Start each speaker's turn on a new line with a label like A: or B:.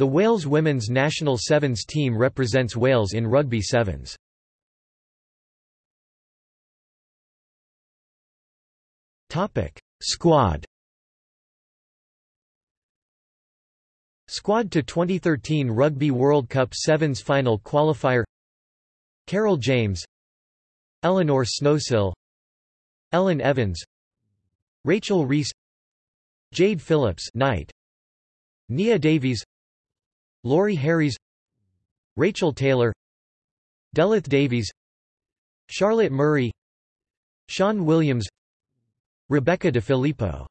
A: The Wales women's national sevens team represents Wales in rugby sevens. Topic: Squad Squad to 2013 Rugby World Cup Sevens final qualifier Carol James Elinor Snowsill Ellen Evans Rachel Reese Jade Phillips Knight Nia Davies Laurie Harries Rachel Taylor Delith Davies Charlotte Murray Sian Williams Rebecca De Filippo